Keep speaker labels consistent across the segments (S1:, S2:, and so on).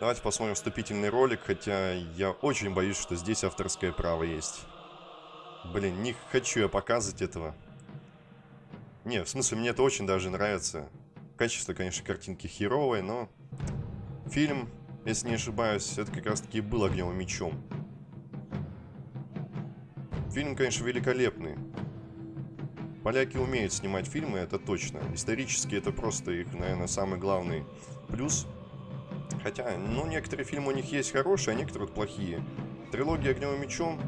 S1: Давайте посмотрим вступительный ролик, хотя я очень боюсь, что здесь авторское право есть. Блин, не хочу я показывать этого. Не, в смысле, мне это очень даже нравится. Качество, конечно, картинки херовое, но... Фильм, если не ошибаюсь, это как раз-таки был огнем и мечом. Фильм, конечно, великолепный. Поляки умеют снимать фильмы, это точно. Исторически это просто их, наверное, самый главный плюс. Хотя, ну, некоторые фильмы у них есть хорошие, а некоторые плохие. Трилогия «Огнем и мечом»,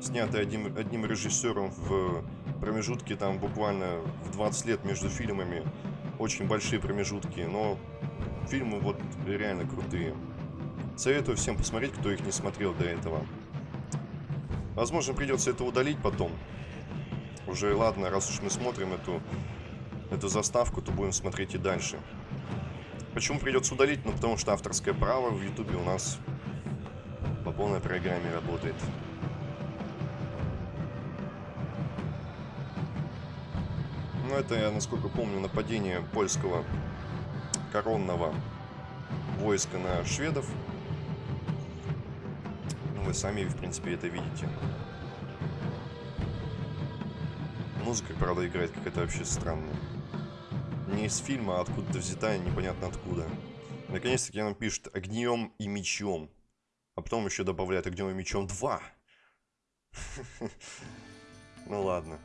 S1: снятая одним, одним режиссером в промежутке там буквально в 20 лет между фильмами, очень большие промежутки, но фильмы вот реально крутые. Советую всем посмотреть, кто их не смотрел до этого. Возможно, придется это удалить потом. Уже ладно, раз уж мы смотрим эту, эту заставку, то будем смотреть и дальше. Почему придется удалить? Ну, потому что авторское право в Ютубе у нас по полной программе работает. Ну, это, я насколько помню, нападение польского коронного войска на шведов. Ну, вы сами, в принципе, это видите. Музыка, правда, играет какая-то вообще странная не из фильма, а откуда-то взята, непонятно откуда. Наконец-таки нам пишет огнем и мечом. А потом еще добавляет огнем и мечом 2. Ну ладно.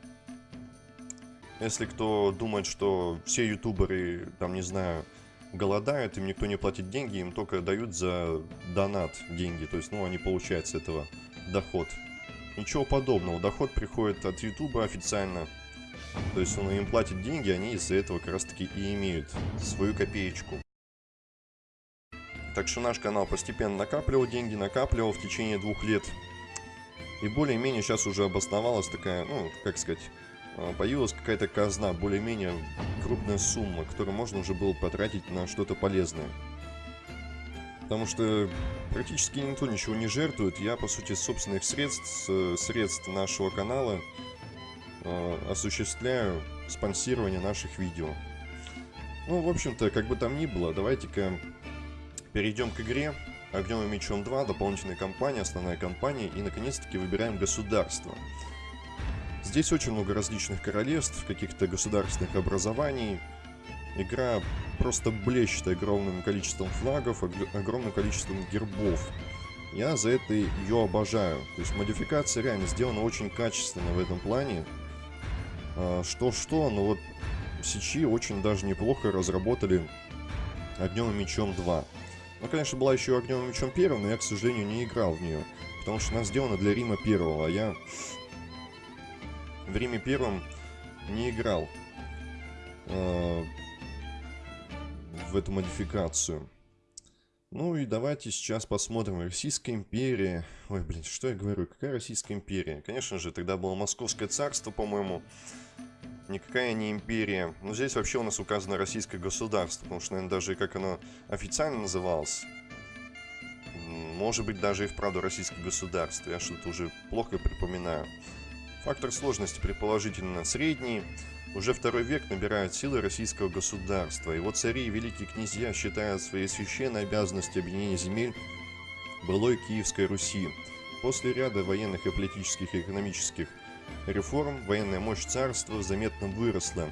S1: Если кто думает, что все ютуберы, там, не знаю, голодают, им никто не платит деньги, им только дают за донат деньги. То есть, ну, они получают с этого доход. Ничего подобного. Доход приходит от ютуба официально. То есть он им платит деньги, они из-за этого как раз таки и имеют свою копеечку. Так что наш канал постепенно накапливал деньги, накапливал в течение двух лет. И более-менее сейчас уже обосновалась такая, ну, как сказать, а, появилась какая-то казна, более-менее крупная сумма, которую можно уже было потратить на что-то полезное. Потому что практически никто ничего не жертвует. Я, по сути, собственных средств, средств нашего канала Э, осуществляю спонсирование наших видео. Ну, в общем-то, как бы там ни было, давайте-ка перейдем к игре. Огнем и мечом 2, дополнительная кампания, основная кампания, и наконец-таки выбираем государство. Здесь очень много различных королевств, каких-то государственных образований. Игра просто блещет огромным количеством флагов, огромным количеством гербов. Я за это ее обожаю. То есть модификация реально сделана очень качественно в этом плане. А, что-что, но вот Сичи очень даже неплохо разработали Огнем и Мечом 2. Ну, конечно, была еще Огнем и Мечом 1, но я, к сожалению, не играл в нее. Потому что она сделана для Рима 1, а я в Риме 1 не играл э, в эту модификацию. Ну и давайте сейчас посмотрим. Российская империя. Ой, блин, что я говорю? Какая Российская империя? Конечно же, тогда было Московское царство, по-моему никакая не империя. Но здесь вообще у нас указано российское государство, потому что, наверное, даже как оно официально называлось, может быть, даже и вправду российское государство. Я что-то уже плохо припоминаю. Фактор сложности предположительно средний. Уже второй век набирают силы российского государства. Его цари и великие князья считают своей священной обязанностью объединения земель былой Киевской Руси. После ряда военных и политических и экономических реформ военная мощь царства заметно выросла,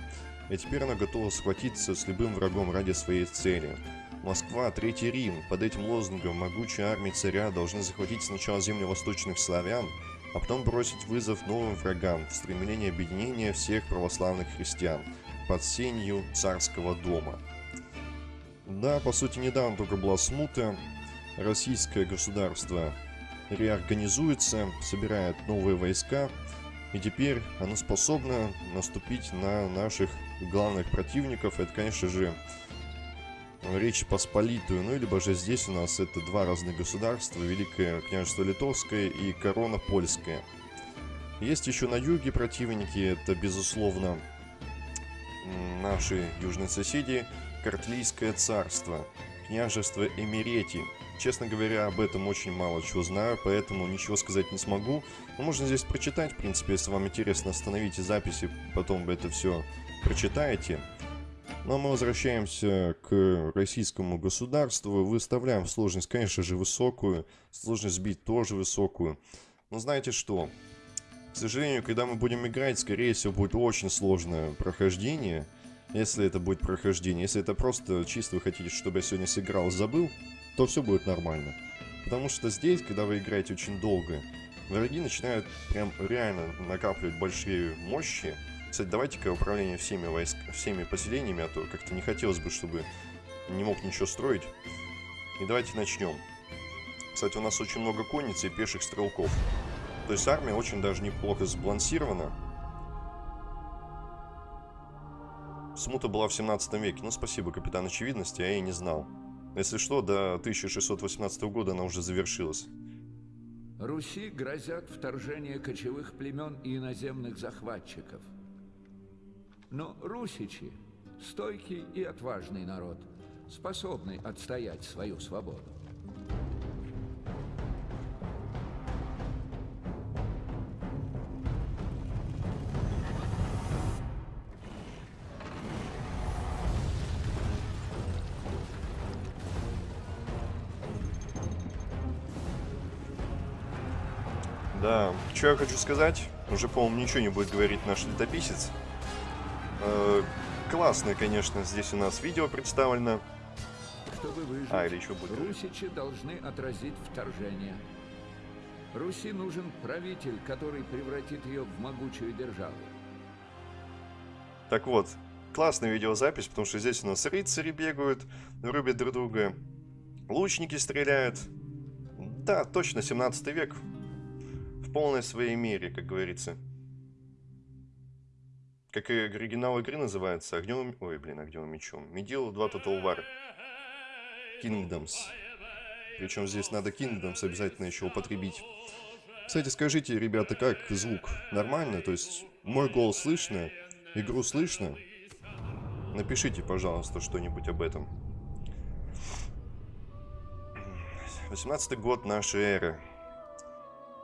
S1: и теперь она готова схватиться с любым врагом ради своей цели. Москва, Третий Рим. Под этим лозунгом могучая армия царя должны захватить сначала земли восточных славян, а потом бросить вызов новым врагам в стремлении объединения всех православных христиан под сенью царского дома. Да, по сути, недавно только была смута. Российское государство реорганизуется, собирает новые войска, и теперь оно способно наступить на наших главных противников. Это, конечно же, Речь Посполитую. Ну, либо же здесь у нас это два разных государства. Великое княжество Литовское и корона Польская. Есть еще на юге противники. Это, безусловно, наши южные соседи. Картлийское царство. Княжество Эмирети. Честно говоря, об этом очень мало чего знаю, поэтому ничего сказать не смогу. Но можно здесь прочитать, в принципе, если вам интересно, остановите записи, потом это все прочитаете. Но мы возвращаемся к российскому государству. Выставляем сложность, конечно же, высокую. Сложность бить тоже высокую. Но знаете что? К сожалению, когда мы будем играть, скорее всего, будет очень сложное прохождение. Если это будет прохождение. Если это просто чисто вы хотите, чтобы я сегодня сыграл, забыл, то все будет нормально. Потому что здесь, когда вы играете очень долго, враги начинают прям реально накапливать большие мощи. Кстати, давайте-ка управление всеми, войск... всеми поселениями, а то как-то не хотелось бы, чтобы не мог ничего строить. И давайте начнем. Кстати, у нас очень много конницы и пеших стрелков. То есть армия очень даже неплохо сбалансирована. Смута была в 17 веке. Ну, спасибо, капитан очевидности, я и не знал. Если что, до 1618 года она уже завершилась.
S2: Руси грозят вторжение кочевых племен и иноземных захватчиков. Но русичи – стойкий и отважный народ, способный отстоять свою свободу.
S1: Да, что я хочу сказать, уже, по-моему, ничего не будет говорить наш летописец. Э, классное, конечно, здесь у нас видео представлено.
S2: Чтобы выжить, а, или еще будет. русичи должны отразить вторжение. Руси нужен правитель, который превратит ее в могучую державу.
S1: Так вот, классная видеозапись, потому что здесь у нас рыцари бегают, рубят друг друга, лучники стреляют. Да, точно, 17 век в полной своей мере, как говорится. Как и оригинал игры называется, огнем... Ой, блин, огнем мечом. Medieval 2 Total War. Kingdoms. Причем здесь надо Kingdoms обязательно еще употребить. Кстати, скажите, ребята, как звук? Нормально? То есть, мой голос слышно? Игру слышно? Напишите, пожалуйста, что-нибудь об этом. 18 год нашей эры.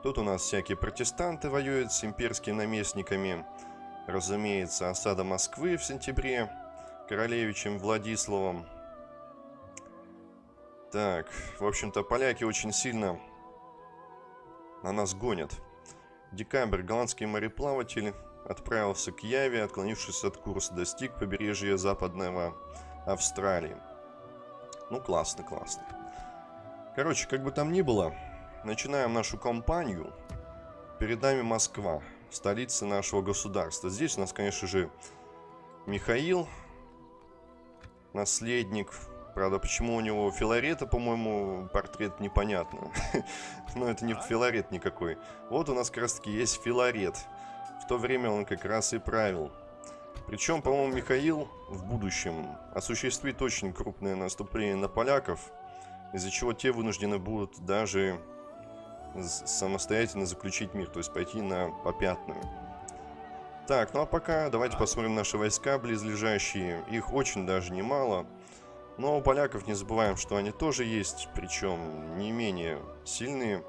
S1: Тут у нас всякие протестанты воюют с имперскими наместниками. Разумеется, осада Москвы в сентябре королевичем Владиславом. Так, в общем-то, поляки очень сильно на нас гонят. Декабрь голландский мореплаватель отправился к Яве, отклонившись от курса, достиг побережья западного Австралии. Ну, классно, классно. Короче, как бы там ни было, начинаем нашу кампанию. Перед нами Москва, столица нашего государства. Здесь у нас, конечно же, Михаил, наследник. Правда, почему у него Филарета, по-моему, портрет непонятно. Но это не Филарет никакой. Вот у нас как раз таки есть Филарет. В то время он как раз и правил. Причем, по-моему, Михаил в будущем осуществит очень крупное наступление на поляков, из-за чего те вынуждены будут даже самостоятельно заключить мир, то есть пойти на попятную. Так, ну а пока давайте посмотрим наши войска близлежащие. Их очень даже немало. Но у поляков не забываем, что они тоже есть, причем не менее сильные.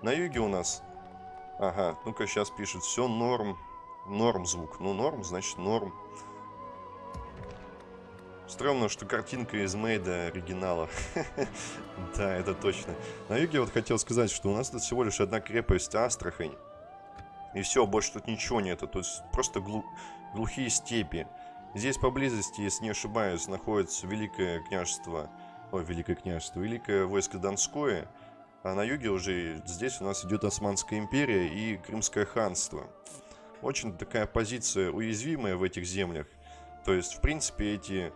S1: На юге у нас... Ага, ну-ка сейчас пишет, все норм. Норм звук. Ну, норм, значит норм. Странно, что картинка из Мейда оригинала. да, это точно. На юге вот хотел сказать, что у нас тут всего лишь одна крепость Астрахань. И все, больше тут ничего нету. Есть просто глу глухие степи. Здесь поблизости, если не ошибаюсь, находится Великое княжество... Ой, Великое княжество. Великое войско Донское. А на юге уже здесь у нас идет Османская империя и Крымское ханство. Очень такая позиция уязвимая в этих землях. То есть, в принципе, эти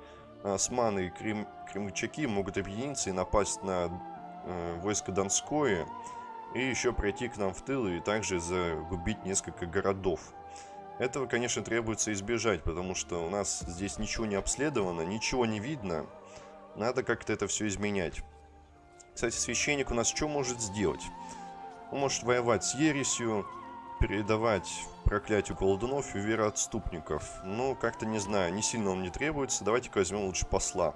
S1: османы и крем, кремлячаки могут объединиться и напасть на э, войско Донское и еще пройти к нам в тыл и также загубить несколько городов. Этого, конечно, требуется избежать, потому что у нас здесь ничего не обследовано, ничего не видно. Надо как-то это все изменять. Кстати, священник у нас что может сделать? Он может воевать с ересью, передавать проклятию колдунов и вероотступников. Ну, как-то не знаю, не сильно он мне требуется. Давайте-ка возьмем лучше посла.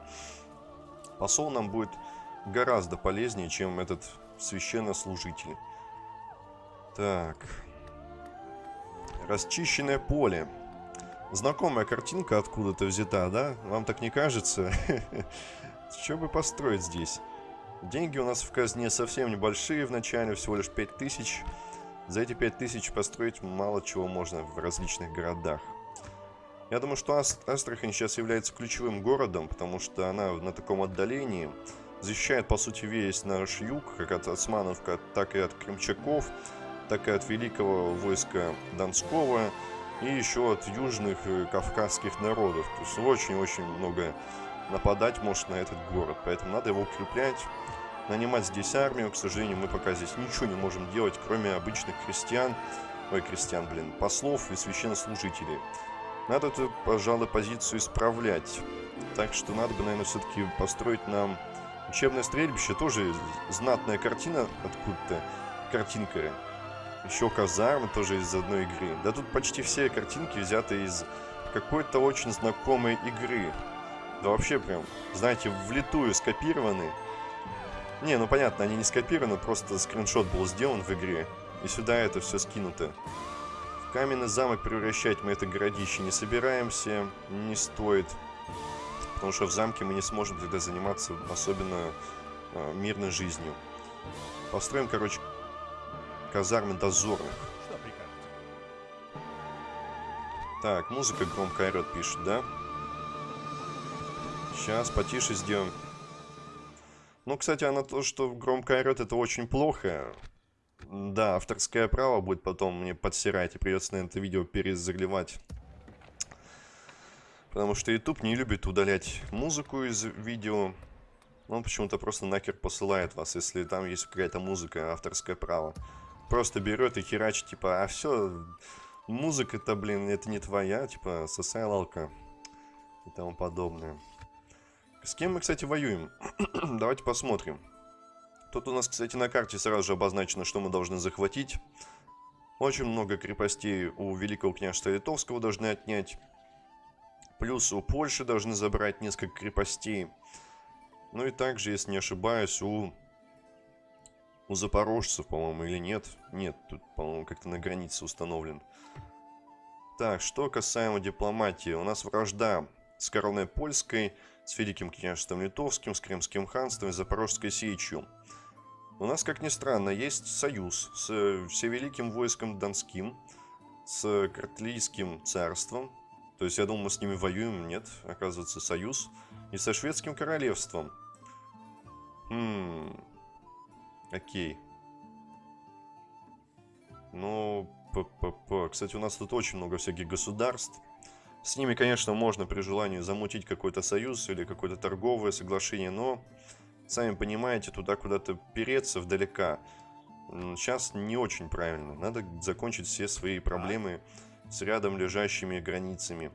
S1: Посол нам будет гораздо полезнее, чем этот священнослужитель. Так. Расчищенное поле. Знакомая картинка откуда-то взята, да? Вам так не кажется? Что бы построить здесь? Деньги у нас в казне совсем небольшие в начале, всего лишь 5000. За эти 5000 построить мало чего можно в различных городах. Я думаю, что Ас Астрахань сейчас является ключевым городом, потому что она на таком отдалении защищает, по сути, весь наш юг, как от османов, так и от крымчаков, так и от великого войска Донского, и еще от южных э, кавказских народов. То есть очень-очень много нападать может на этот город, поэтому надо его укреплять, нанимать здесь армию. К сожалению, мы пока здесь ничего не можем делать, кроме обычных крестьян, ой, крестьян, блин, послов и священнослужителей. Надо эту, пожалуй, позицию исправлять. Так что надо бы, наверное, все-таки построить нам учебное стрельбище. Тоже знатная картина откуда-то. Картинка еще казармы тоже из одной игры. Да тут почти все картинки взяты из какой-то очень знакомой игры. Да вообще прям, знаете, влитую скопированы. Не, ну понятно, они не скопированы, просто скриншот был сделан в игре. И сюда это все скинуто. В каменный замок превращать мы это городище не собираемся, не стоит. Потому что в замке мы не сможем тогда заниматься особенно э, мирной жизнью. Построим, короче, казармы дозорных. Так, музыка громко орет, пишет, да? Сейчас потише сделаем. Ну, кстати, она то, что громко орет, это очень плохо. Да, авторское право будет потом мне подсирать, и придется, наверное, это видео перезаливать. Потому что YouTube не любит удалять музыку из видео. Он почему-то просто нахер посылает вас, если там есть какая-то музыка, авторское право просто берет и херачит, типа, а все, музыка-то, блин, это не твоя, типа, сосай лалка и тому подобное. С кем мы, кстати, воюем? Давайте посмотрим. Тут у нас, кстати, на карте сразу же обозначено, что мы должны захватить. Очень много крепостей у Великого княжества Литовского должны отнять. Плюс у Польши должны забрать несколько крепостей. Ну и также, если не ошибаюсь, у у запорожцев, по-моему, или нет? Нет, тут, по-моему, как-то на границе установлен. Так, что касаемо дипломатии. У нас вражда с короной польской, с Великим княжеством литовским, с Крымским ханством и Запорожской сечью. У нас, как ни странно, есть союз с Всевеликим войском Донским, с Картлийским царством. То есть, я думал, мы с ними воюем. Нет, оказывается, союз. И со Шведским королевством. Хм... Окей. Ну, п -п -п. кстати, у нас тут очень много всяких государств. С ними, конечно, можно при желании замутить какой-то союз или какое-то торговое соглашение, но, сами понимаете, туда куда-то переться вдалека сейчас не очень правильно. Надо закончить все свои проблемы с рядом лежащими границами.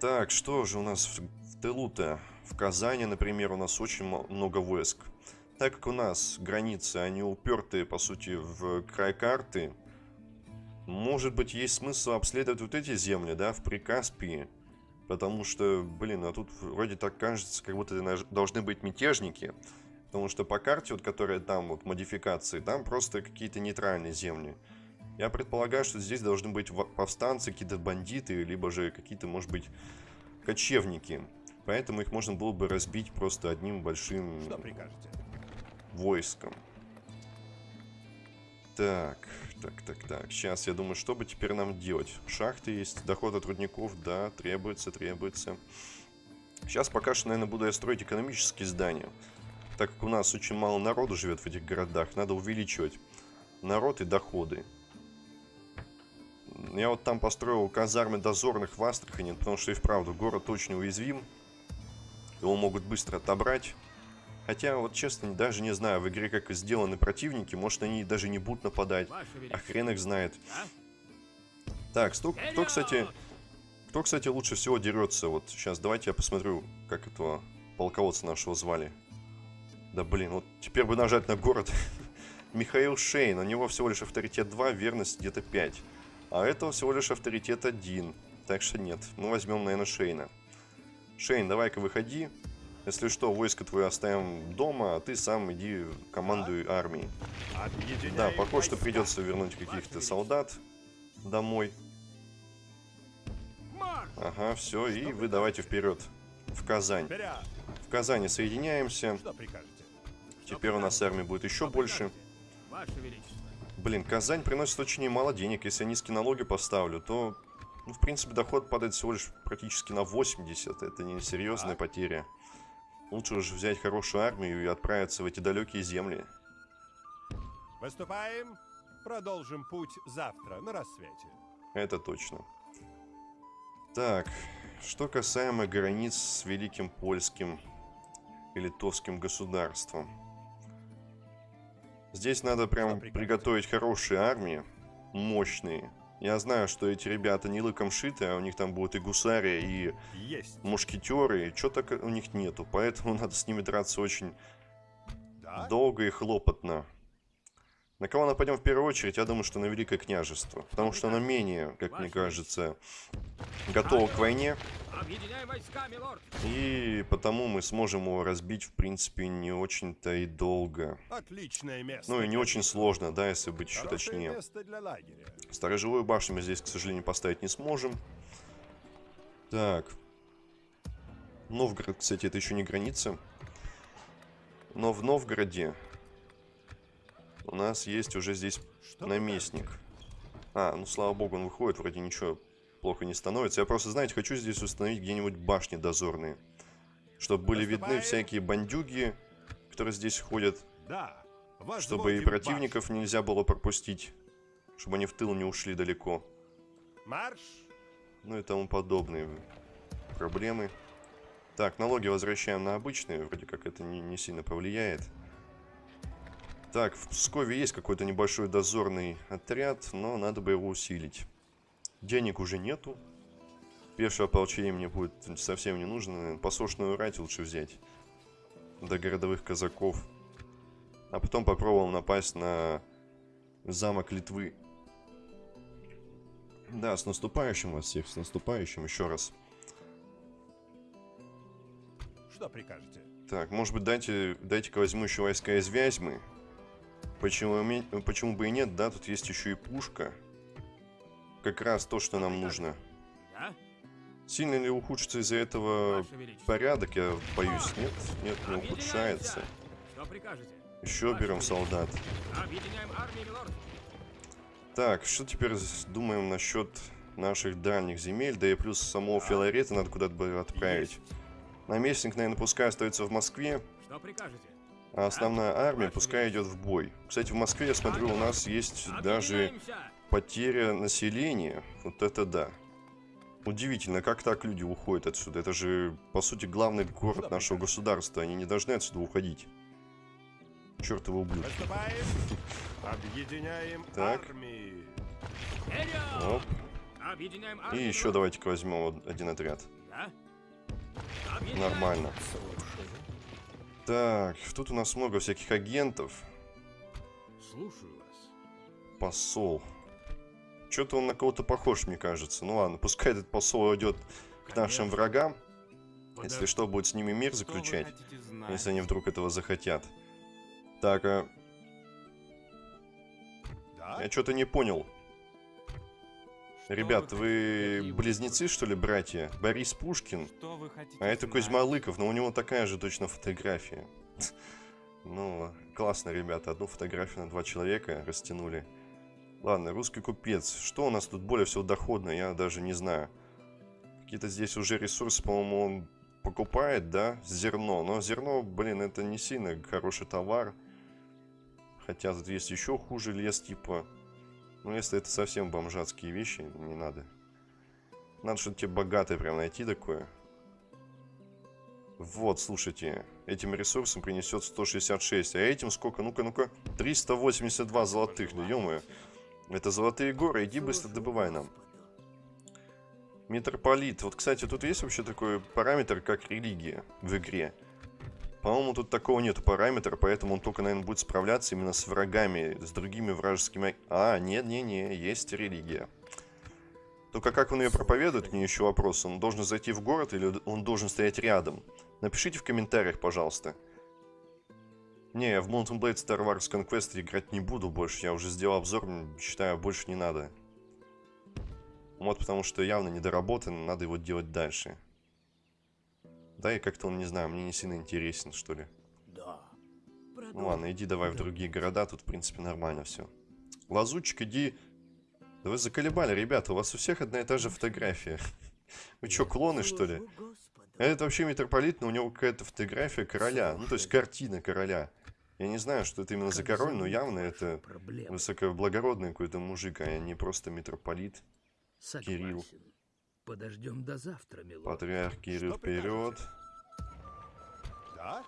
S1: Так, что же у нас в, в тылу-то? В Казани, например, у нас очень много войск. Так как у нас границы, они упертые, по сути, в край карты, может быть, есть смысл обследовать вот эти земли, да, в Прикаспии. Потому что, блин, а тут вроде так кажется, как будто должны быть мятежники. Потому что по карте, вот которая там, вот модификации, там просто какие-то нейтральные земли. Я предполагаю, что здесь должны быть повстанцы, какие-то бандиты, либо же какие-то, может быть, кочевники. Поэтому их можно было бы разбить просто одним большим... Что прикажете? войском. Так, так, так, так. Сейчас, я думаю, что бы теперь нам делать? Шахты есть, доход от рудников, да, требуется, требуется. Сейчас пока что, наверное, буду я строить экономические здания. Так как у нас очень мало народу живет в этих городах, надо увеличивать народ и доходы. Я вот там построил казармы дозорных в Астрахани, потому что и вправду город очень уязвим. Его могут быстро отобрать. Хотя, вот честно, даже не знаю, в игре как сделаны противники, может они даже не будут нападать, а хрен их знает. Так, кто, кто, кстати, кто, кстати, лучше всего дерется? Вот сейчас давайте я посмотрю, как этого полководца нашего звали. Да блин, вот теперь бы нажать на город. Михаил Шейн, у него всего лишь авторитет 2, верность где-то 5. А этого всего лишь авторитет 1. Так что нет, мы возьмем, наверное, Шейна. Шейн, давай-ка выходи. Если что, войско твое оставим дома, а ты сам иди командуй армией. Да, похоже, что придется вернуть каких-то солдат домой. Ага, все, и вы давайте вперед. В Казань. В Казани соединяемся. Теперь у нас армия будет еще больше. Блин, Казань приносит очень немало денег. Если я низкие налоги поставлю, то, ну, в принципе, доход падает всего лишь практически на 80. Это не серьезная потеря. Лучше уже взять хорошую армию и отправиться в эти далекие земли.
S3: Выступаем. Продолжим путь завтра на рассвете.
S1: Это точно. Так, что касаемо границ с Великим Польским и Литовским государством. Здесь надо прям приготовить хорошие армии, мощные. Я знаю, что эти ребята не лыком шиты, а у них там будут и гусари, и
S3: Есть.
S1: мушкетеры, и что так у них нету. Поэтому надо с ними драться очень
S3: Да?
S1: долго и хлопотно. На кого нападем в первую очередь? Я думаю, что на Великое княжество. Потому что оно менее, как мне кажется, готово к войне.
S4: Объединяй войска, милорд!
S1: И потому мы сможем его разбить, в принципе, не очень-то и долго.
S3: Отличное место.
S1: Ну и не очень сложно, да, если быть еще точнее. Сторожевую башню мы здесь, к сожалению, поставить не сможем. Так. Новгород, кстати, это еще не граница. Но в Новгороде у нас есть уже здесь
S3: Что
S1: наместник. А, ну слава богу, он выходит, вроде ничего плохо не становится. Я просто, знаете, хочу здесь установить где-нибудь башни дозорные. Чтобы были видны
S3: Наступаем.
S1: всякие бандюги, которые здесь ходят.
S3: Да.
S1: Чтобы и
S3: Возводим
S1: противников нельзя было пропустить. Чтобы они в тыл не ушли далеко.
S3: Марш.
S1: Ну и тому подобные проблемы. Так, налоги возвращаем на обычные. Вроде как это не, не сильно повлияет. Так, в Пскове есть какой-то небольшой дозорный отряд, но надо бы его усилить. Денег уже нету. Пешее ополчение мне будет совсем не нужно. Посошную рать лучше взять. До городовых казаков. А потом попробуем напасть на замок Литвы. Да, с наступающим вас всех, с наступающим еще раз.
S3: Что прикажете?
S1: Так, может быть, дайте, дайте-ка возьму еще войска из Вязьмы. Почему, ме- почему бы и нет, да, тут есть еще и пушка. Как раз то, что нам нужно. Сильно ли ухудшится из-за этого порядок, я боюсь, нет? Нет, не ухудшается.
S4: Что прикажете?
S1: Еще берем солдат.
S4: Объединяем армии, милорд!
S1: Так, что теперь думаем насчет наших дальних земель, да и плюс самого Филарета надо куда-то бы отправить. Наместник, наверное, пускай остается в Москве,
S4: Что прикажете?
S1: А основная армия пускай идет в бой. Кстати, в Москве, я смотрю, у нас есть даже потеря населения. Вот это да. Удивительно, как так люди уходят отсюда. Это же, по сути, главный город нашего государства. Они не должны отсюда уходить. Чертовы ублюдки.
S3: Выступаем. Объединяем
S1: Так.
S3: армии.
S1: Оп.
S4: Объединяем
S1: И еще давайте-ка возьмем один отряд. Нормально. Так, тут у нас много всяких агентов.
S4: Слушаю вас.
S1: Посол. Что-то он на кого-то похож, мне кажется. Ну ладно, пускай этот посол идет к нашим врагам. Если что, будет с ними мир заключать. Если они вдруг этого захотят. Так, а
S3: Да?
S1: я что-то не понял. Ребят,
S4: вы
S1: близнецы, что ли, братья? Борис Пушкин, а это? Кузьма Лыков, но у него такая же точно фотография. Ну, классно, ребята, одну фотографию на два человека растянули. Ладно, русский купец. Что у нас тут более всего доходно, я даже не знаю. Какие-то здесь уже ресурсы, по-моему, он покупает, да? Зерно. Но зерно, блин, это не сильно хороший товар. Хотя тут есть еще хуже лес, типа. Ну, если это совсем бомжатские вещи, не надо. Надо что-то тебе богатое прям найти такое. Вот, слушайте, этим ресурсом принесет 166, а этим сколько? Ну-ка, ну-ка, 382 золотых, да ё Это золотые горы, иди быстро добывай нам. Митрополит. Вот, кстати, тут есть вообще такой параметр, как религия в игре. По-моему, тут такого нету параметра, поэтому он только, наверное, будет справляться именно с врагами, с другими вражескими... А, нет-не-не, есть религия. Только как он ее проповедует, мне еще вопрос. Он должен зайти в город или он должен стоять рядом? Напишите в комментариях, пожалуйста. Не, я в Mountain Blade Star Wars Conquest играть не буду больше. Я уже сделал обзор, считаю, больше не надо. Вот потому что явно недоработан, надо его делать дальше. Да, и как-то он, не знаю, мне не сильно интересен, что ли.
S4: Да.
S1: Ну ладно, иди давай в другие города, тут, в принципе, нормально все. Лазутчик, иди... Да вы заколебали, ребята, у вас у всех одна и та же фотография. Вы что, клоны, что ли? Это вообще митрополит, но у него какая-то фотография короля. Ну, то есть картина короля. Я не знаю, что это именно за король, но явно это высокоблагородный какой-то мужик, а не просто митрополит. Кирилл.
S5: Подождем до завтра, милорд.
S1: Патриарх Кирилл вперед.
S3: Да?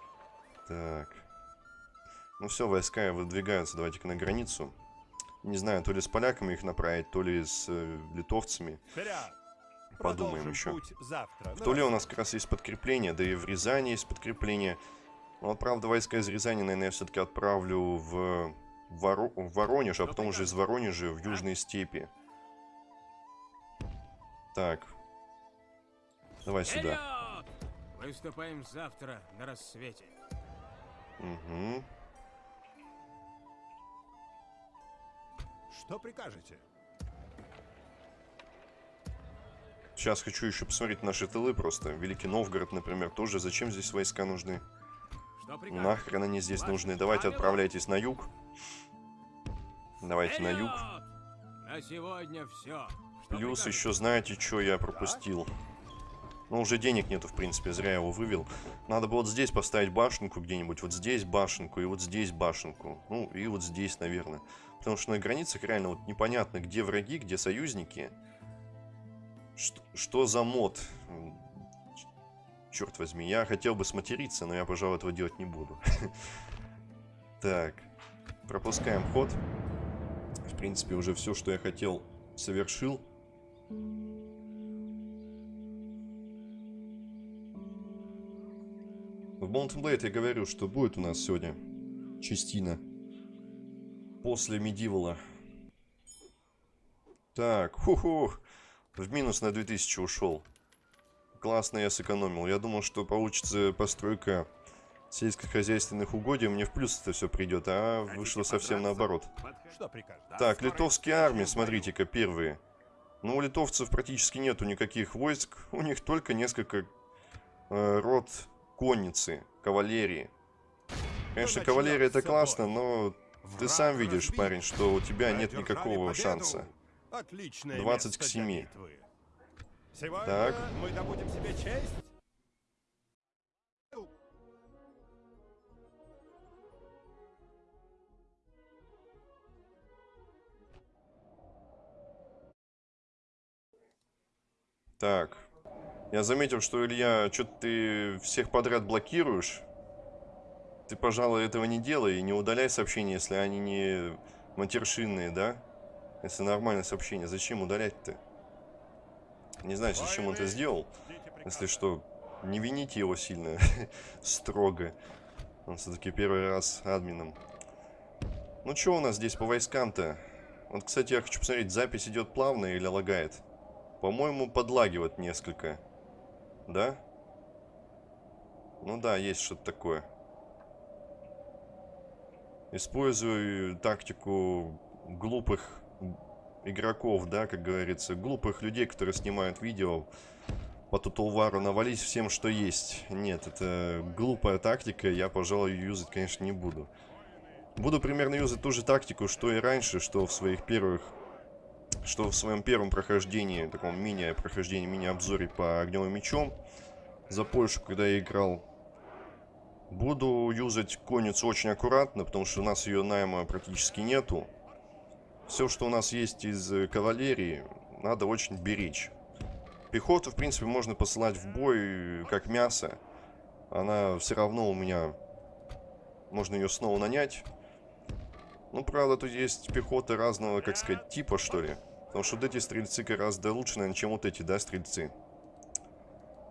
S1: Так. Ну все, войска выдвигаются, давайте-ка на границу. Не знаю, то ли с поляками их направить, то ли с э, литовцами.
S3: Вперед!
S1: Подумаем еще.
S3: завтра.
S1: В
S3: на
S1: Туле у нас как раз есть подкрепление, да и в Рязани есть подкрепление. Но вот, правда, войска из Рязани, наверное, я все-таки отправлю в, Воро- в Воронеж, а потом уже из Воронежа в Южные степи. Так. Давай сюда.
S6: Вперед! Выступаем завтра на рассвете.
S1: Угу.
S3: Что прикажете?
S1: Сейчас хочу еще посмотреть наши тылы просто. Великий Новгород, например, тоже. Зачем здесь войска нужны? Нахрен они здесь нужны? Давайте
S6: правило?
S1: отправляйтесь на юг. Давайте на юг.
S6: Вперед! На сегодня все.
S1: Плюс еще знаете, что я пропустил? Ну, уже денег нету, в принципе, зря его вывел. Надо было вот здесь поставить башенку где-нибудь, вот здесь башенку и вот здесь башенку. Ну, и вот здесь, наверное. Потому что на границах реально вот непонятно, где враги, где союзники. Что, что за мод? Черт возьми, я хотел бы сматериться, но я, пожалуй, этого делать не буду. Так, пропускаем ход. В принципе, уже все, что я хотел, совершил. В Mountain Blade я говорю, что будет у нас сегодня частина после Медивала. Так, ху-ху, в минус на 2000 ушел. Классно я сэкономил. Я думал, что получится постройка сельскохозяйственных угодий, мне в плюс это все придет, а вышло совсем наоборот. Так, литовские армии, смотрите-ка, первые. Ну, у литовцев практически нету никаких войск. У них только несколько э, рот конницы, кавалерии. Конечно, кавалерия это классно, но ты сам видишь, парень, что у тебя нет никакого шанса.
S3: Отличное
S1: 20
S3: место
S1: к
S3: для
S1: 7.
S3: битвы. Сегодня
S1: Так.
S3: мы добудем себе честь.
S1: Так. Я заметил, что, Илья, что-то ты всех подряд блокируешь. Ты, пожалуй, этого не делай и не удаляй сообщения, если они не матершинные, да? Если нормальное сообщение, зачем удалять-то? Не знаю, зачем он это сделал. Если что, не вините его сильно, строго. Он все-таки первый раз админом. Ну что у нас здесь по войскам-то? Вот, кстати, я хочу посмотреть, запись идет плавно или лагает? По-моему, подлагивает несколько. Да? Ну да, есть что-то такое. Использую тактику глупых игроков, да, как говорится. Глупых людей, которые снимают видео по Тутулвару навалить всем, что есть. Нет, это глупая тактика, я, пожалуй, ее юзать, конечно, не буду. Буду примерно юзать ту же тактику, что и раньше, что в своих первых... Что в своем первом прохождении, таком мини-прохождении, мини-обзоре по огневым мечом за Польшу, когда я играл. Буду юзать конницу очень аккуратно, потому что у нас ее найма практически нету. Все, что у нас есть из э, кавалерии, надо очень беречь. Пехоту, в принципе, можно посылать в бой как мясо. Она все равно у меня... Можно ее снова нанять. Ну, правда, тут есть пехота разного, как сказать, типа, что ли. Потому что вот эти стрельцы гораздо лучше, наверное, чем вот эти, да, стрельцы.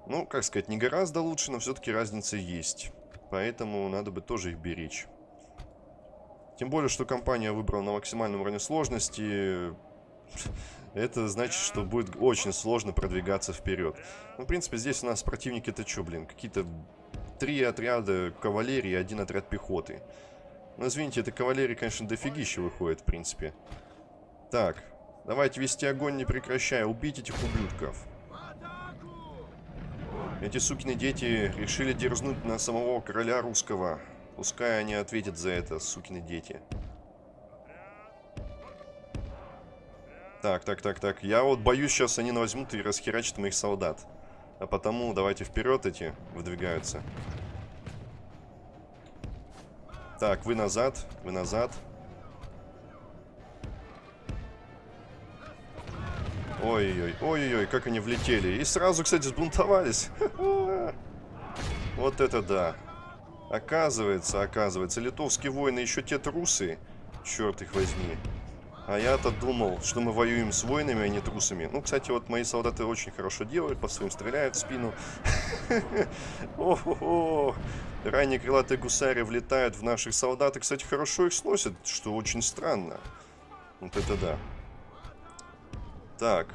S1: Ну, как сказать, не гораздо лучше, но все-таки разница есть. Поэтому надо бы тоже их беречь. Тем более, что компания выбрала на максимальном уровне сложности. Это значит, что будет очень сложно продвигаться вперед. Ну, в принципе, здесь у нас противники это что, блин? Какие-то три отряда кавалерии и один отряд пехоты. Ну, извините, это кавалерии, конечно, дофигища выходит, в принципе. Так, Давайте вести огонь, не прекращая. Убить этих ублюдков. Эти сукины дети решили дерзнуть на самого короля русского. Пускай они ответят за это, сукины дети. Так, так, так, так. Я вот боюсь, сейчас они возьмут и расхерачат моих солдат. А потому давайте вперед эти выдвигаются. Так, вы назад, вы назад. Ой-ой-ой, ой-ой-ой, как они влетели. И сразу, кстати, сбунтовались. Вот это да. Оказывается, оказывается, литовские воины еще те трусы. Черт их возьми. А я-то думал, что мы воюем с воинами, а не трусами. Ну, кстати, вот мои солдаты очень хорошо делают, по своим стреляют в спину. О-хо-хо! Ранние крылатые гусари влетают в наших солдат и, кстати, хорошо их сносят, что очень странно. Вот это да. Так.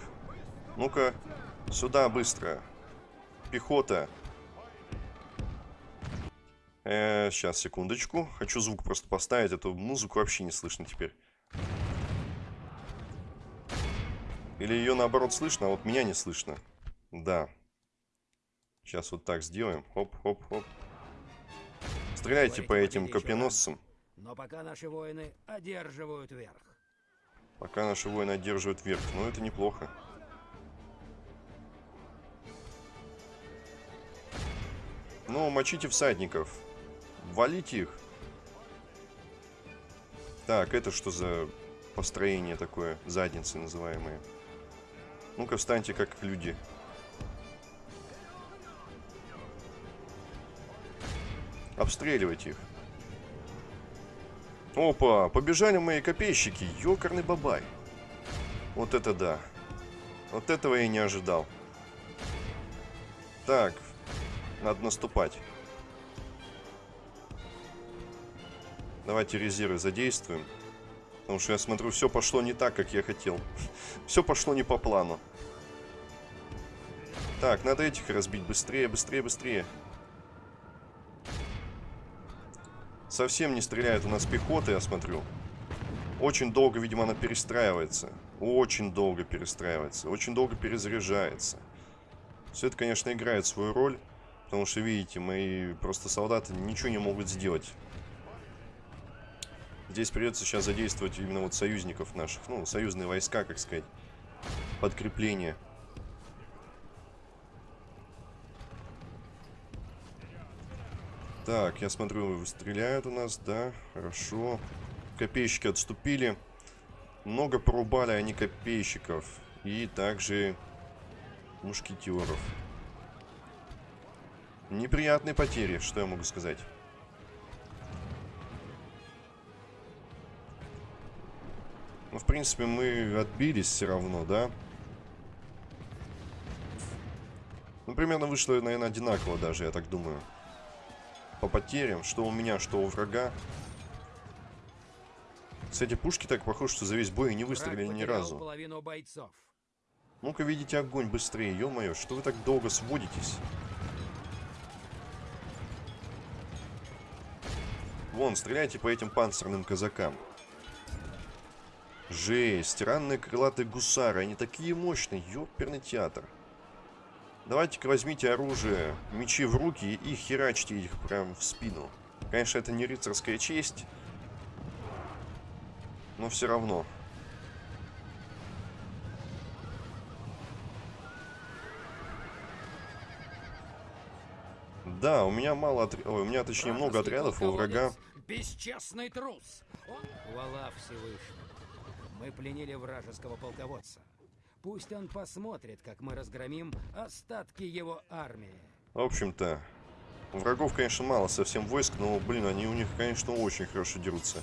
S1: Ну-ка, сюда быстро. Пехота. Э, сейчас, секундочку. Хочу звук просто поставить, эту музыку вообще не слышно теперь. Или ее наоборот слышно, а вот меня не слышно. Да. Сейчас вот так сделаем. Хоп-хоп-хоп. Стреляйте по этим копьеносцам.
S5: Но пока наши воины одерживают верх.
S1: Пока наши воины одерживают верх. Ну, это неплохо. Ну, мочите всадников. Валите их. Так, это что за построение такое? Задницы называемые. Ну-ка, встаньте как люди. Обстреливайте их. Опа, побежали мои копейщики. Ёкарный бабай. Вот это да. Вот этого я не ожидал. Так, надо наступать. Давайте резервы задействуем. Потому что я смотрю, все пошло не так, как я хотел. все пошло не по плану. Так, надо этих разбить быстрее, быстрее, быстрее. Совсем не стреляет у нас пехота, я смотрю. Очень долго, видимо, она перестраивается. Очень долго перестраивается. Очень долго перезаряжается. Все это, конечно, играет свою роль. Потому что, видите, мои просто солдаты ничего не могут сделать. Здесь придется сейчас задействовать именно вот союзников наших. Ну, союзные войска, как сказать. Подкрепление. Так, я смотрю, стреляют у нас, да, хорошо. Копейщики отступили. Много порубали они копейщиков. И также мушкетеров. Неприятные потери, что я могу сказать. Ну, в принципе, мы отбились все равно, да? Ну, примерно вышло, наверное, одинаково даже, я так думаю. По потерям, что у меня, что у врага. Кстати, пушки так похожи, что за весь бой не выстрелили ни разу. Ну-ка, видите огонь быстрее, ё-моё, что вы так долго сводитесь? Вон, стреляйте по этим панцирным казакам. Жесть, ранные крылатые гусары, они такие мощные, ёперный театр. Давайте-ка возьмите оружие, мечи в руки и херачьте их прям в спину. Конечно, это не рыцарская честь, но все равно. Да, у меня мало отрядов, у меня точнее много отрядов, у врага...
S5: Бесчестный трус! Он... Хвала Всевышнему. Мы пленили вражеского полководца. Пусть он посмотрит, как мы разгромим остатки его армии.
S1: В общем-то, врагов, конечно, мало совсем войск, но, блин, они у них, конечно, очень хорошо дерутся.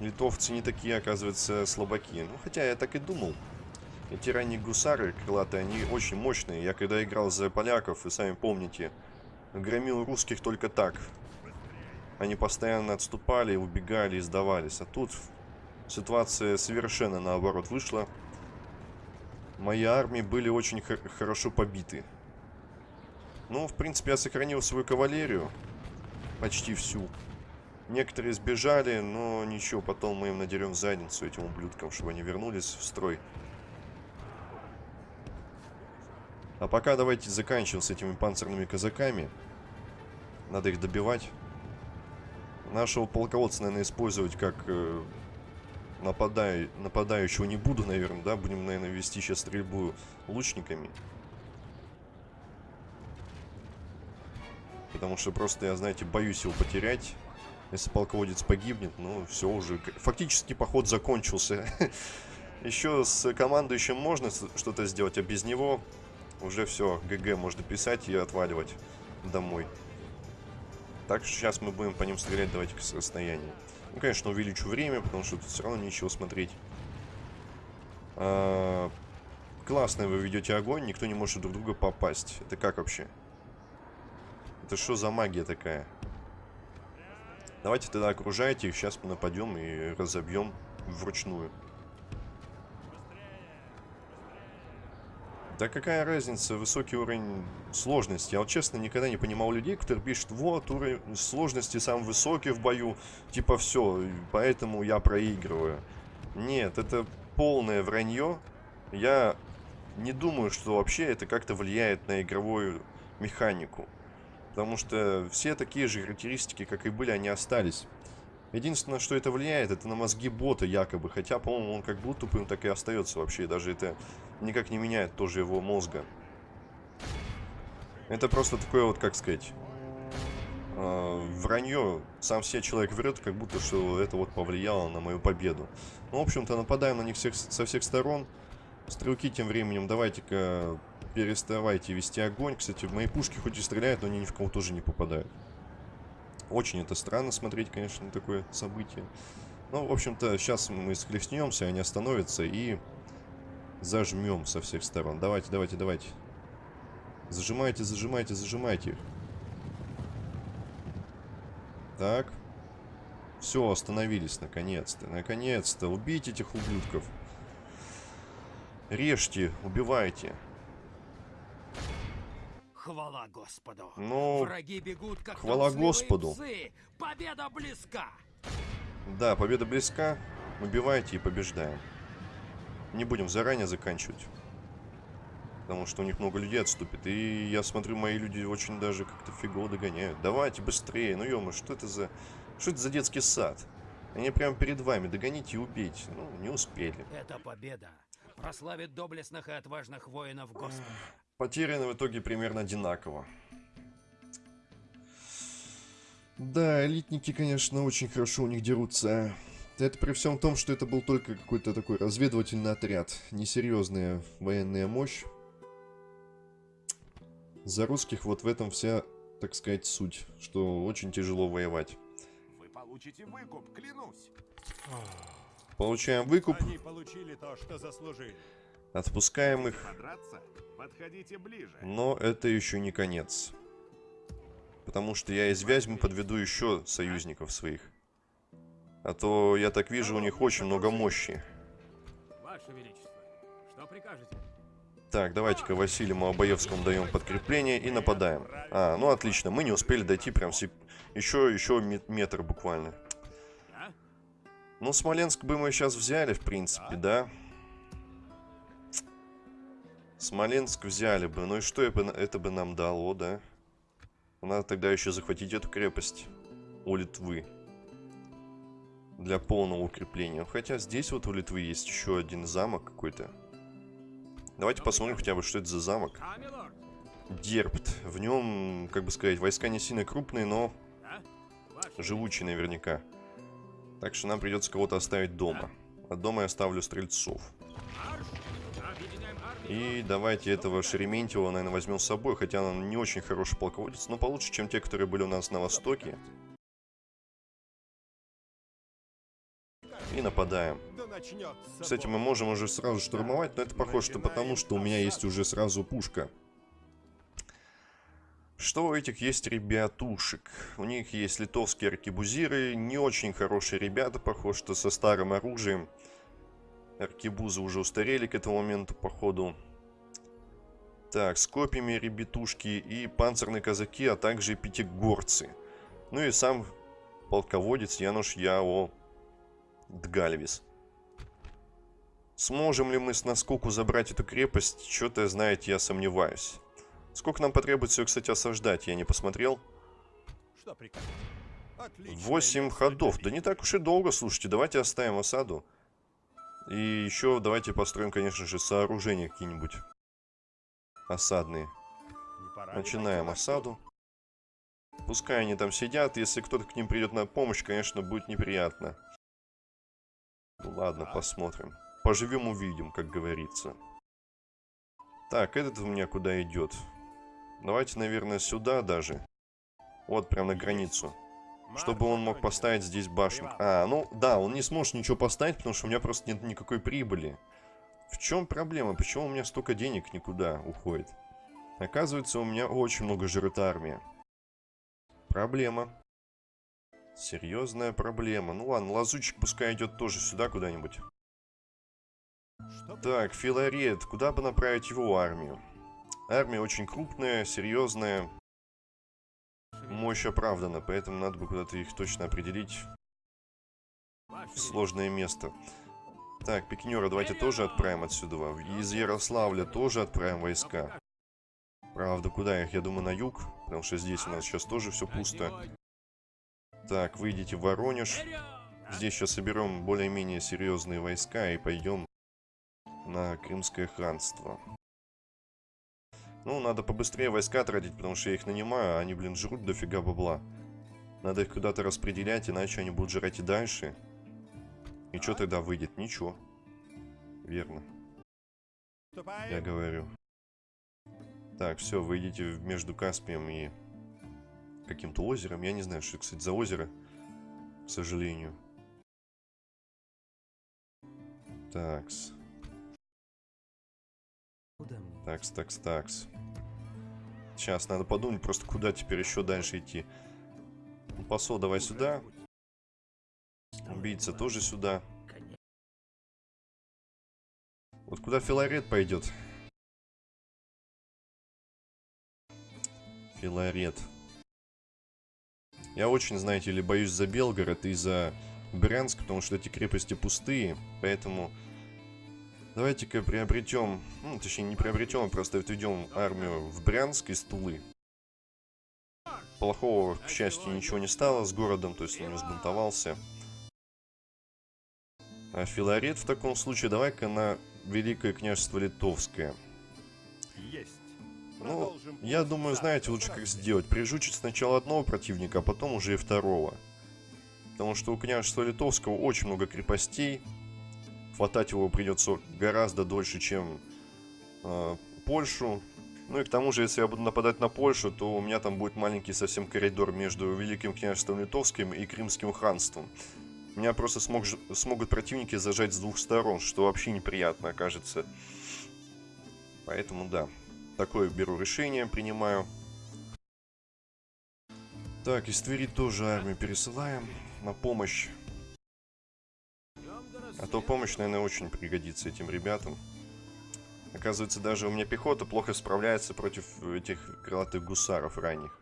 S1: Литовцы не такие, оказывается, слабаки. Ну, хотя я так и думал. Эти ранние гусары крылатые, они очень мощные. Я когда играл за поляков, вы сами помните, громил русских только так. Они постоянно отступали, убегали сдавались. А тут ситуация совершенно наоборот вышла. Мои армии были очень хорошо побиты. Ну, в принципе, я сохранил свою кавалерию. Почти всю. Некоторые сбежали, но ничего, потом мы им надерем задницу этим ублюдкам, чтобы они вернулись в строй. А пока давайте заканчиваем с этими панцирными казаками. Надо их добивать. Нашего полководца, наверное, использовать как нападаю, нападающего не буду, наверное, да? Будем, наверное, вести сейчас стрельбу лучниками. Потому что просто я, знаете, боюсь его потерять. Если полководец погибнет, ну, все уже. Фактически поход закончился. Еще с командующим можно что-то сделать, а без него уже все, ГГ можно писать и отваливать домой. Так что сейчас мы будем по ним стрелять, давайте с расстояния. Ну, конечно, увеличу время, потому что тут все равно нечего смотреть. А, классно вы ведете огонь, никто не может друг друга попасть. Это как вообще? Это что за магия такая? Давайте тогда окружайте сейчас мы нападем и разобьем вручную. Да какая разница, высокий уровень сложности. Я вот честно никогда не понимал людей, которые пишут, вот, уровень сложности сам высокий в бою, типа все, поэтому я проигрываю. Нет, это полное вранье. Я не думаю, что вообще это как-то влияет на игровую механику. Потому что все такие же характеристики, как и были, они остались. Единственное, что это влияет, это на мозги бота якобы. Хотя, по-моему, он как был тупым, так и остается вообще. Даже это никак не меняет тоже его мозга. Это просто такое вот, как сказать, э, вранье. Сам себе человек врет, как будто что это вот повлияло на мою победу. Ну, в общем-то, нападаем на них всех, со всех сторон. Стрелки тем временем давайте-ка переставайте вести огонь. Кстати, мои пушки хоть и стреляют, но они ни в кого тоже не попадают. Очень это странно смотреть, конечно, на такое событие. Ну, в общем-то, сейчас мы схлестнемся, они остановятся и зажмем со всех сторон. Давайте, давайте, давайте. Зажимайте, зажимайте, зажимайте их. Так. Все, остановились наконец-то. Наконец-то. Убейте этих ублюдков. Режьте, убивайте.
S5: Хвала Господу.
S1: Ну,
S5: Враги бегут, как
S1: хвала Господу.
S5: псы. Победа близка.
S1: Да, победа близка. Убивайте и побеждаем. Не будем заранее заканчивать. Потому что у них много людей отступит. И я смотрю, мои люди очень даже как-то фигово догоняют. Давайте быстрее. Ну, ё что это за... Что это за детский сад? Они прямо перед вами. Догоните и убейте. Ну, не успели.
S5: Эта победа прославит доблестных и отважных воинов Господа.
S1: Потеряны в итоге примерно одинаково. Да, элитники, конечно, очень хорошо у них дерутся. Это при всем том, что это был только какой-то такой разведывательный отряд. Несерьезная военная мощь. За русских вот в этом вся, так сказать, суть. Что очень тяжело воевать.
S7: Вы получите выкуп, клянусь.
S1: Получаем выкуп.
S3: Они получили то, что заслужили.
S1: Отпускаем их. Но это еще не конец. Потому что я из Вязьмы подведу еще союзников своих. А то, я так вижу, у них очень много мощи.
S6: Ваше Величество, что прикажете?
S1: Так, давайте-ка Василию Малобоевскому даем подкрепление и нападаем. А, ну отлично, мы не успели дойти прям сеп... еще, еще метр буквально. Ну, Смоленск бы мы сейчас взяли, в принципе, да? Смоленск взяли бы. Ну и что это бы нам дало, да? Надо тогда еще захватить эту крепость у Литвы. Для полного укрепления. Хотя здесь вот у Литвы есть еще один замок какой-то. Давайте посмотрим хотя бы, что это за замок. Дербт. В нем, как бы сказать, войска не сильно крупные, но живучие наверняка. Так что нам придется кого-то оставить дома. А дома я оставлю стрельцов. И давайте этого Шереметьева, наверное, возьмем с собой, хотя он не очень хороший полководец, но получше, чем те, которые были у нас на Востоке. И нападаем. Кстати, мы можем уже сразу штурмовать, но это похоже, что потому, что у меня есть уже сразу пушка. Что у этих есть ребятушек? У них есть литовские аркебузиры, не очень хорошие ребята, похоже, что со старым оружием. Аркебузы уже устарели к этому моменту, походу. Так, с копьями ребятушки и панцирные казаки, а также пятигорцы. Ну и сам полководец Януш Яо Дгальвис. Сможем ли мы с наскоку забрать эту крепость? Что-то, знаете, я сомневаюсь. Сколько нам потребуется ее, кстати, осаждать? Я не посмотрел.
S3: Что
S1: Восемь ходов. Да не так уж и долго, слушайте. Давайте оставим осаду. И еще давайте построим, конечно же, сооружения какие-нибудь. Осадные. Начинаем осаду. Пускай они там сидят. Если кто-то к ним придет на помощь, конечно, будет неприятно. Ну ладно, посмотрим. Поживем, увидим, как говорится. Так, этот у меня куда идет? Давайте, наверное, сюда даже. Вот, прям на границу. Чтобы он мог поставить здесь башню. А, ну да, он не сможет ничего поставить, потому что у меня просто нет никакой прибыли. В чем проблема? Почему у меня столько денег никуда уходит? Оказывается, у меня очень много жрет армия. Проблема. Серьезная проблема. Ну ладно, лазучик пускай идет тоже сюда куда-нибудь. Так, Филарет, куда бы направить его армию? Армия очень крупная, серьезная. Мощь оправдана, поэтому надо бы куда-то их точно определить сложное место. Так, пикинера давайте тоже отправим отсюда. Из Ярославля тоже отправим войска. Правда, куда их? Я думаю, на юг. Потому что здесь у нас сейчас тоже все пусто. Так, выйдите в Воронеж. Здесь сейчас соберем более-менее серьезные войска и пойдем на Крымское ханство. Ну, надо побыстрее войска тратить, потому что я их нанимаю, а они, блин, жрут дофига бабла. Надо их куда-то распределять, иначе они будут жрать и дальше. И что тогда выйдет? Ничего. Верно, я говорю. Так, все, вы идите в- между Каспием и каким-то озером. Я не знаю, что, кстати, за озеро, к сожалению. Такс. Такс, такс, такс. Сейчас надо подумать просто, куда теперь еще дальше идти. Ну, Посол давай сюда. Убийца тоже сюда. Вот куда Филарет пойдет? Филарет. Я очень, знаете ли, боюсь за Белгород и за Брянск, потому что эти крепости пустые, поэтому давайте-ка приобретем, ну, точнее не приобретем, а просто отведем армию в Брянск из Тулы. Плохого, к счастью, ничего не стало с городом, то есть он не взбунтовался. А Филарет в таком случае давай-ка на Великое княжество Литовское.
S3: Есть.
S1: Ну, я думаю, знаете,
S3: на
S1: лучше как сделать. Прижучить сначала одного противника, а потом уже и второго. Потому что у княжества Литовского очень много крепостей. Хватать его придется гораздо дольше, чем э, Польшу. Ну и к тому же, если я буду нападать на Польшу, то у меня там будет маленький совсем коридор между Великим княжеством Литовским и Крымским ханством. Меня просто смог, смогут противники зажать с двух сторон, что вообще неприятно окажется. Поэтому да, такое беру решение, принимаю. Так, из Твери тоже армию пересылаем на помощь. А то помощь, наверное, очень пригодится этим ребятам. Оказывается, даже у меня пехота плохо справляется против этих крылатых гусаров ранних.